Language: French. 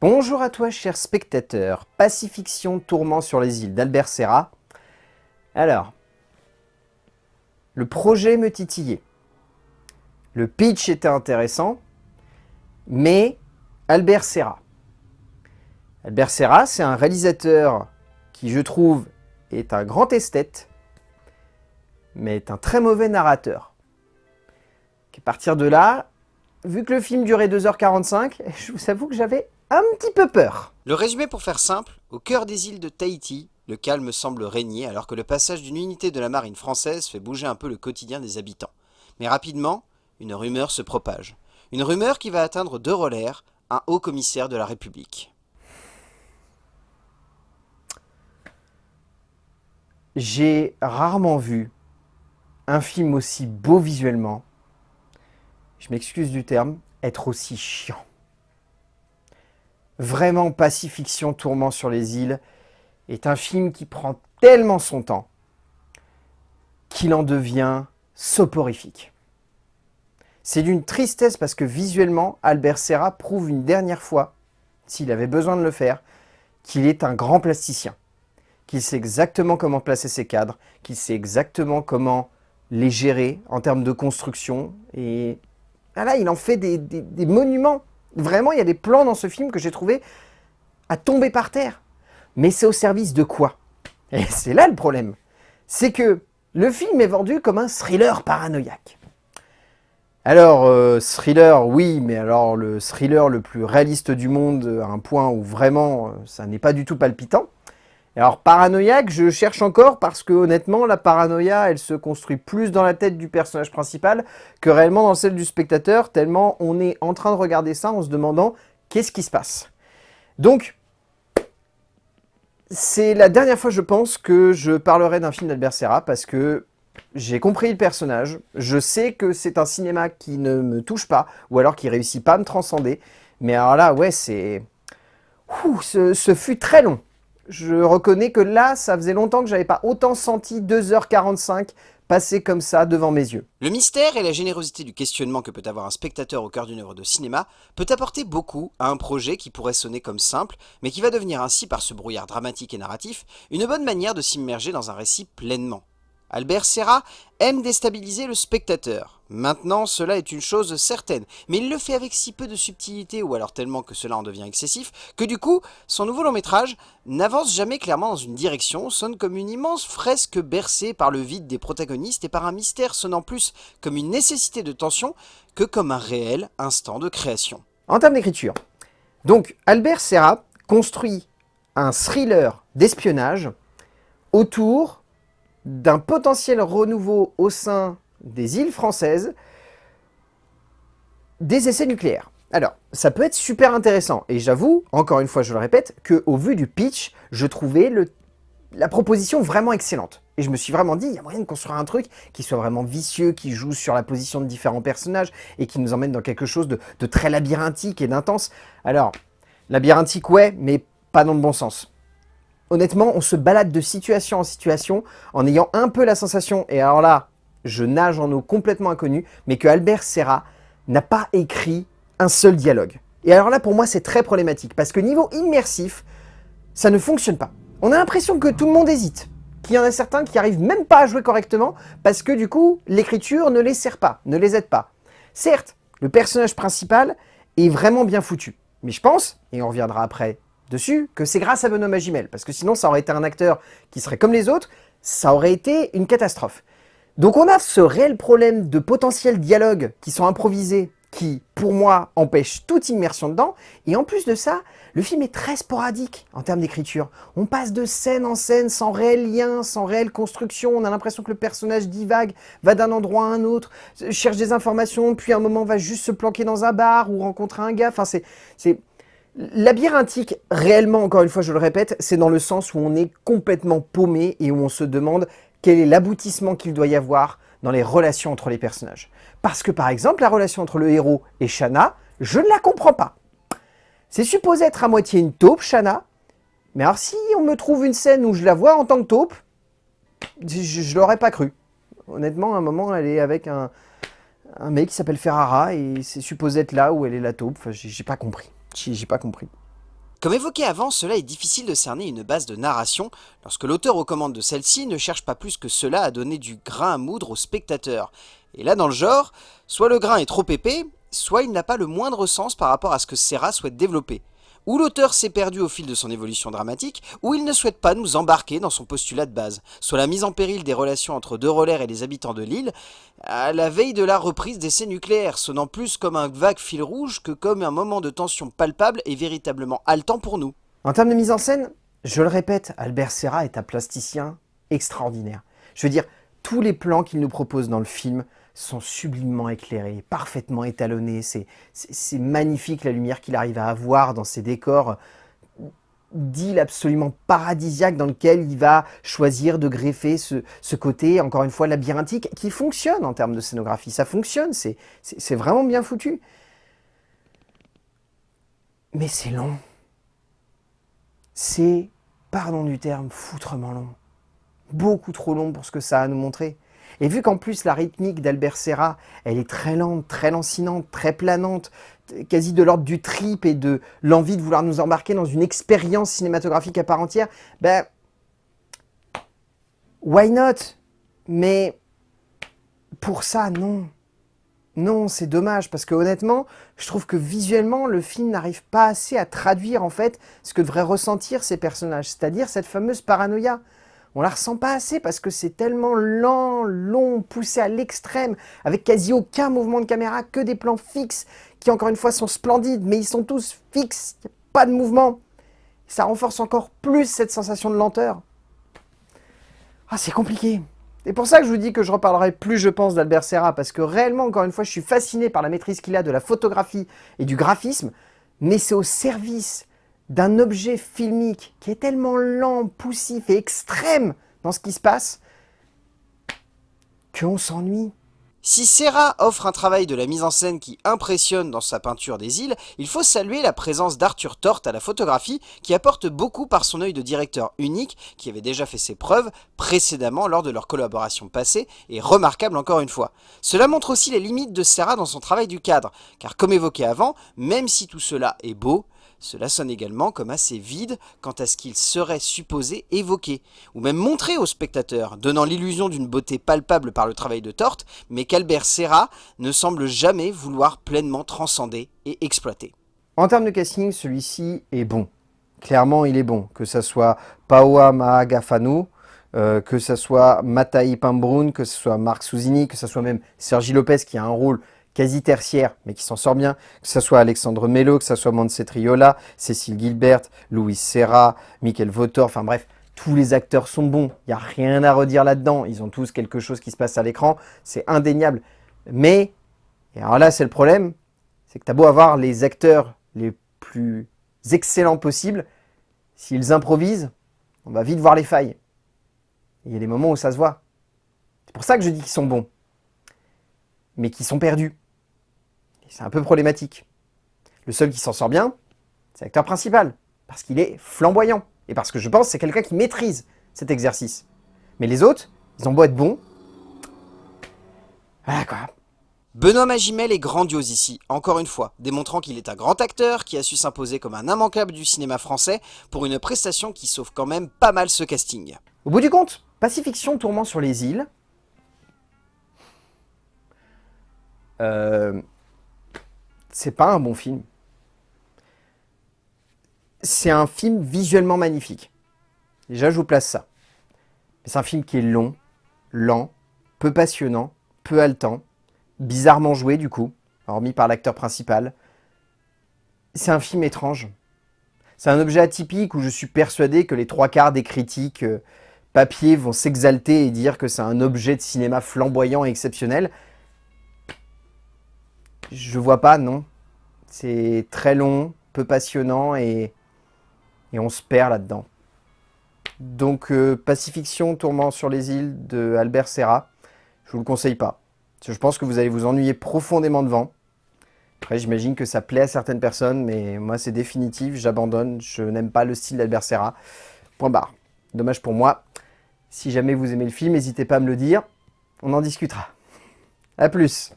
Bonjour à toi, cher spectateur. Pacifiction, tourment sur les îles d'Albert Serra. Alors, le projet me titillait. Le pitch était intéressant, mais Albert Serra. Albert Serra, c'est un réalisateur qui, je trouve, est un grand esthète, mais est un très mauvais narrateur. À partir de là, vu que le film durait 2h45, je vous avoue que j'avais un petit peu peur. Le résumé pour faire simple, au cœur des îles de Tahiti, le calme semble régner alors que le passage d'une unité de la marine française fait bouger un peu le quotidien des habitants. Mais rapidement, une rumeur se propage. Une rumeur qui va atteindre De Roller, un haut commissaire de la République. J'ai rarement vu un film aussi beau visuellement, je m'excuse du terme, être aussi chiant. Vraiment, Pacifiction Tourment sur les îles est un film qui prend tellement son temps qu'il en devient soporifique. C'est d'une tristesse parce que visuellement, Albert Serra prouve une dernière fois, s'il avait besoin de le faire, qu'il est un grand plasticien, qu'il sait exactement comment placer ses cadres, qu'il sait exactement comment les gérer en termes de construction. Et ah là, il en fait des, des monuments Vraiment, il y a des plans dans ce film que j'ai trouvé à tomber par terre. Mais c'est au service de quoi? Et c'est là le problème. C'est que le film est vendu comme un thriller paranoïaque. Alors, euh, thriller, oui, mais alors le thriller le plus réaliste du monde, à un point où vraiment, euh, ça n'est pas du tout palpitant. Alors paranoïaque, je cherche encore parce que honnêtement, la paranoïa, elle se construit plus dans la tête du personnage principal que réellement dans celle du spectateur, tellement on est en train de regarder ça en se demandant qu'est-ce qui se passe. Donc, c'est la dernière fois, je pense, que je parlerai d'un film d'Albert Serra parce que j'ai compris le personnage, je sais que c'est un cinéma qui ne me touche pas, ou alors qui réussit pas à me transcender, mais alors là, ouais, c'est... Ce, ce fut très long je reconnais que là, ça faisait longtemps que j'avais pas autant senti 2h45 passer comme ça devant mes yeux. Le mystère et la générosité du questionnement que peut avoir un spectateur au cœur d'une œuvre de cinéma peut apporter beaucoup à un projet qui pourrait sonner comme simple, mais qui va devenir ainsi, par ce brouillard dramatique et narratif, une bonne manière de s'immerger dans un récit pleinement. Albert Serra aime déstabiliser le spectateur. Maintenant, cela est une chose certaine, mais il le fait avec si peu de subtilité, ou alors tellement que cela en devient excessif, que du coup, son nouveau long métrage n'avance jamais clairement dans une direction, sonne comme une immense fresque bercée par le vide des protagonistes et par un mystère sonnant plus comme une nécessité de tension que comme un réel instant de création. En termes d'écriture, donc Albert Serra construit un thriller d'espionnage autour d'un potentiel renouveau au sein des îles françaises des essais nucléaires. Alors, ça peut être super intéressant, et j'avoue, encore une fois je le répète, qu'au vu du pitch, je trouvais la proposition vraiment excellente. Et je me suis vraiment dit, il y a moyen de construire un truc qui soit vraiment vicieux, qui joue sur la position de différents personnages, et qui nous emmène dans quelque chose de, très labyrinthique et d'intense. Alors, labyrinthique ouais, mais pas dans le bon sens honnêtement, on se balade de situation en situation en ayant un peu la sensation, et alors là, je nage en eau complètement inconnue, mais que Albert Serra n'a pas écrit un seul dialogue. Et alors là, pour moi, c'est très problématique, parce que niveau immersif, ça ne fonctionne pas. On a l'impression que tout le monde hésite, qu'il y en a certains qui n'arrivent même pas à jouer correctement, parce que du coup, l'écriture ne les sert pas, ne les aide pas. Certes, le personnage principal est vraiment bien foutu, mais je pense, et on reviendra après dessus que c'est grâce à Benoît Magimel, parce que sinon ça aurait été un acteur qui serait comme les autres, ça aurait été une catastrophe. Donc on a ce réel problème de potentiels dialogues qui sont improvisés, qui, pour moi, empêchent toute immersion dedans, et en plus de ça, le film est très sporadique en termes d'écriture. On passe de scène en scène sans réel lien, sans réelle construction, on a l'impression que le personnage divague, va d'un endroit à un autre, cherche des informations, puis à un moment va juste se planquer dans un bar ou rencontrer un gars, enfin c'est Labyrinthique, réellement, encore une fois, je le répète, c'est dans le sens où on est complètement paumé et où on se demande quel est l'aboutissement qu'il doit y avoir dans les relations entre les personnages. Parce que, par exemple, la relation entre le héros et Shana, je ne la comprends pas. C'est supposé être à moitié une taupe, Shana, mais alors si on me trouve une scène où je la vois en tant que taupe, je, ne l'aurais pas cru. Honnêtement, à un moment, elle est avec un, un mec qui s'appelle Ferrara et c'est supposé être là où elle est la taupe. Enfin, j'ai pas compris. J'ai pas compris. Comme évoqué avant, cela est difficile de cerner une base de narration lorsque l'auteur aux commandes de celle-ci ne cherche pas plus que cela à donner du grain à moudre au spectateur. Et là, dans le genre, soit le grain est trop épais, soit il n'a pas le moindre sens par rapport à ce que Serra souhaite développer. Ou l'auteur s'est perdu au fil de son évolution dramatique, ou il ne souhaite pas nous embarquer dans son postulat de base, soit la mise en péril des relations entre deux Rollers et les habitants de l'île, à la veille de la reprise d'essais nucléaires, sonnant plus comme un vague fil rouge que comme un moment de tension palpable et véritablement haletant pour nous. En termes de mise en scène, je le répète, Albert Serra est un plasticien extraordinaire. Je veux dire, tous les plans qu'il nous propose dans le film sont sublimement éclairés, parfaitement étalonnés. C'est magnifique la lumière qu'il arrive à avoir dans ces décors d'île absolument paradisiaque dans lequel il va choisir de greffer ce, ce, côté, encore une fois, labyrinthique, qui fonctionne en termes de scénographie. Ça fonctionne, c'est vraiment bien foutu. Mais c'est long. C'est, pardon du terme, foutrement long. Beaucoup trop long pour ce que ça a à nous montrer. Et vu qu'en plus la rythmique d'Albert Serra, elle est très lente, très lancinante, très planante, quasi de l'ordre du trip et de l'envie de vouloir nous embarquer dans une expérience cinématographique à part entière, ben, why not? Mais pour ça, non. Non, c'est dommage, parce que honnêtement, je trouve que visuellement, le film n'arrive pas assez à traduire en fait ce que devraient ressentir ces personnages, c'est-à-dire cette fameuse paranoïa on la ressent pas assez parce que c'est tellement lent, long, poussé à l'extrême, avec quasi aucun mouvement de caméra, que des plans fixes, qui encore une fois sont splendides, mais ils sont tous fixes, pas de mouvement. Ça renforce encore plus cette sensation de lenteur. Ah, c'est compliqué. C'est pour ça que je vous dis que je reparlerai plus, je pense, d'Albert Serra, parce que réellement, encore une fois, je suis fasciné par la maîtrise qu'il a de la photographie et du graphisme, mais c'est au service d'un objet filmique qui est tellement lent, poussif et extrême dans ce qui se passe, qu'on s'ennuie. Si Serra offre un travail de la mise en scène qui impressionne dans sa peinture des îles, il faut saluer la présence d'Arthur Tort à la photographie qui apporte beaucoup par son œil de directeur unique qui avait déjà fait ses preuves précédemment lors de leur collaboration passée et remarquable encore une fois. Cela montre aussi les limites de Serra dans son travail du cadre, car comme évoqué avant, même si tout cela est beau, cela sonne également comme assez vide quant à ce qu'il serait supposé évoquer, ou même montrer au spectateur, donnant l'illusion d'une beauté palpable par le travail de Torte, mais qu'Albert Serra ne semble jamais vouloir pleinement transcender et exploiter. En termes de casting, celui-ci est bon. Clairement, il est bon. Que ce soit Paoa Mahagafanu, euh, que ce soit Matai Pambrun, que ce soit Marc Souzini, que ce soit même Sergi Lopez qui a un rôle quasi tertiaire, mais qui s'en sort bien, que ce soit Alexandre Mello, que ce soit Montse Triola, Cécile Gilbert, Louis Serra, Michael Votor, enfin bref, tous les acteurs sont bons, il n'y a rien à redire là-dedans, ils ont tous quelque chose qui se passe à l'écran, c'est indéniable. Mais, et alors là c'est le problème, c'est que tu as beau avoir les acteurs les plus excellents possibles, s'ils improvisent, on va vite voir les failles. Il y a des moments où ça se voit. C'est pour ça que je dis qu'ils sont bons, mais qu'ils sont perdus. C'est un peu problématique. Le seul qui s'en sort bien, c'est l'acteur principal, parce qu'il est flamboyant, et parce que je pense que c'est quelqu'un qui maîtrise cet exercice. Mais les autres, ils ont beau être bons, voilà quoi. Benoît Magimel est grandiose ici, encore une fois, démontrant qu'il est un grand acteur qui a su s'imposer comme un immanquable du cinéma français pour une prestation qui sauve quand même pas mal ce casting. Au bout du compte, Pacifiction Tourment sur les îles, euh, c'est pas un bon film. C'est un film visuellement magnifique. Déjà, je vous place ça. C'est un film qui est long, lent, peu passionnant, peu haletant, bizarrement joué du coup, hormis par l'acteur principal. C'est un film étrange. C'est un objet atypique où je suis persuadé que les trois quarts des critiques euh, papier vont s'exalter et dire que c'est un objet de cinéma flamboyant et exceptionnel. Je vois pas, non. C'est très long, peu passionnant et, et on se perd là-dedans. Donc euh, Pacifiction, Tourment sur les îles de Albert Serra, je vous le conseille pas. Je pense que vous allez vous ennuyer profondément devant. Après, j'imagine que ça plaît à certaines personnes, mais moi, c'est définitif, j'abandonne. Je n'aime pas le style d'Albert Serra. Point barre. Dommage pour moi. Si jamais vous aimez le film, n'hésitez pas à me le dire. On en discutera. A plus